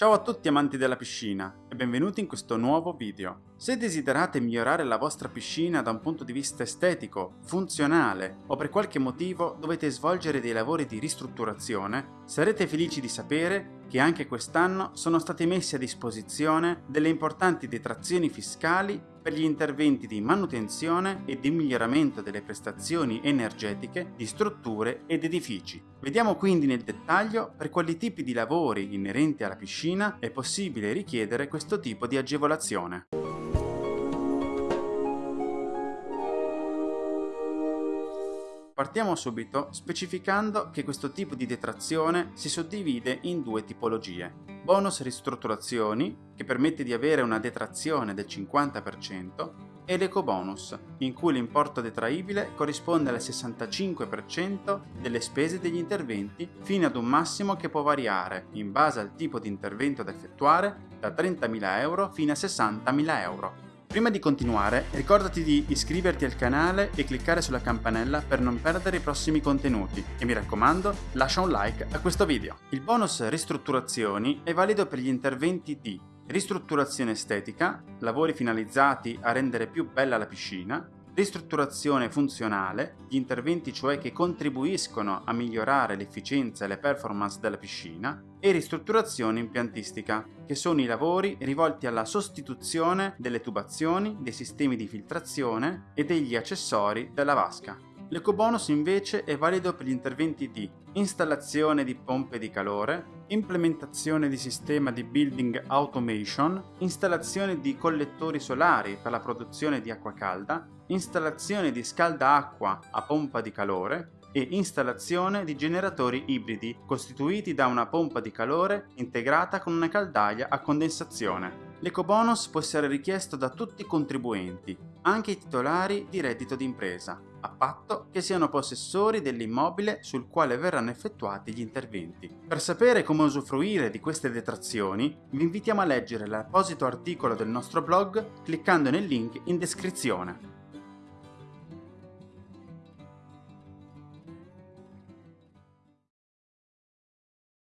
Ciao a tutti amanti della piscina e benvenuti in questo nuovo video. Se desiderate migliorare la vostra piscina da un punto di vista estetico, funzionale o per qualche motivo dovete svolgere dei lavori di ristrutturazione, sarete felici di sapere che anche quest'anno sono state messe a disposizione delle importanti detrazioni fiscali per gli interventi di manutenzione e di miglioramento delle prestazioni energetiche di strutture ed edifici. Vediamo quindi nel dettaglio per quali tipi di lavori inerenti alla piscina è possibile richiedere questo tipo di agevolazione. Partiamo subito specificando che questo tipo di detrazione si suddivide in due tipologie. Bonus ristrutturazioni, che permette di avere una detrazione del 50%, e l'ecobonus, in cui l'importo detraibile corrisponde al 65% delle spese degli interventi fino ad un massimo che può variare, in base al tipo di intervento da effettuare, da 30.000 euro fino a 60.000 euro. Prima di continuare, ricordati di iscriverti al canale e cliccare sulla campanella per non perdere i prossimi contenuti e mi raccomando, lascia un like a questo video. Il bonus ristrutturazioni è valido per gli interventi di ristrutturazione estetica, lavori finalizzati a rendere più bella la piscina, ristrutturazione funzionale, gli interventi cioè che contribuiscono a migliorare l'efficienza e le performance della piscina, e ristrutturazione impiantistica, che sono i lavori rivolti alla sostituzione delle tubazioni, dei sistemi di filtrazione e degli accessori della vasca. L'ecobonus invece è valido per gli interventi di installazione di pompe di calore, implementazione di sistema di building automation, installazione di collettori solari per la produzione di acqua calda, installazione di scalda acqua a pompa di calore e installazione di generatori ibridi costituiti da una pompa di calore integrata con una caldaia a condensazione. L'ecobonus può essere richiesto da tutti i contribuenti, anche i titolari di reddito d'impresa, a patto che siano possessori dell'immobile sul quale verranno effettuati gli interventi. Per sapere come usufruire di queste detrazioni, vi invitiamo a leggere l'apposito articolo del nostro blog cliccando nel link in descrizione.